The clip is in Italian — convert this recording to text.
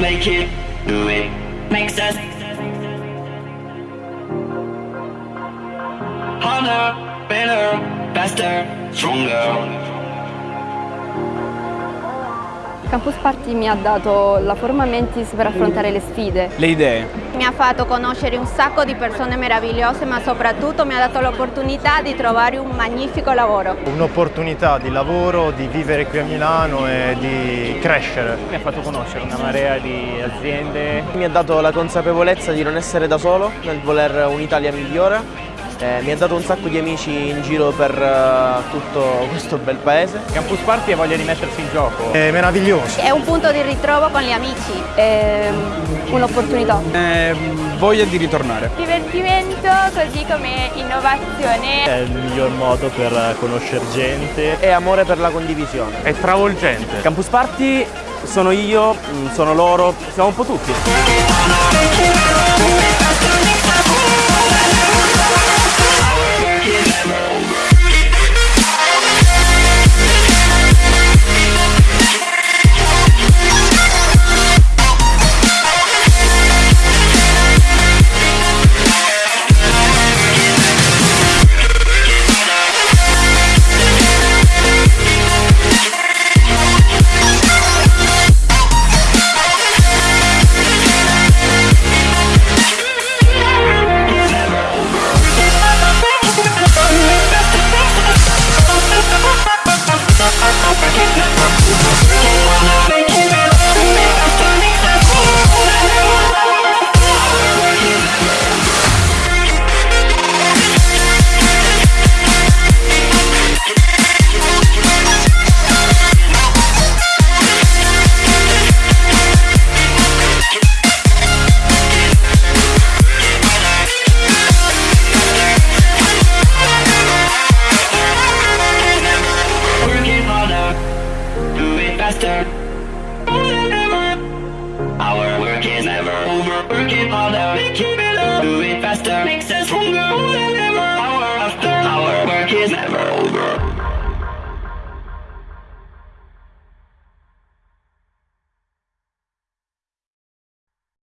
make it, do it, makes us harder, better, faster, stronger. Campus Party mi ha dato la forma mentis per affrontare le sfide. Le idee. Mi ha fatto conoscere un sacco di persone meravigliose ma soprattutto mi ha dato l'opportunità di trovare un magnifico lavoro. Un'opportunità di lavoro, di vivere qui a Milano e di crescere. Mi ha fatto conoscere una marea di aziende. Mi ha dato la consapevolezza di non essere da solo nel voler un'Italia migliore eh, mi ha dato un sacco di amici in giro per uh, tutto questo bel paese. Campus Party ha voglia di mettersi in gioco. È meraviglioso. È un punto di ritrovo con gli amici. È un'opportunità. È voglia di ritornare. Divertimento così come innovazione. È il miglior modo per conoscere gente. E amore per la condivisione. È travolgente. Campus Party sono io, sono loro, siamo un po' tutti. as ever.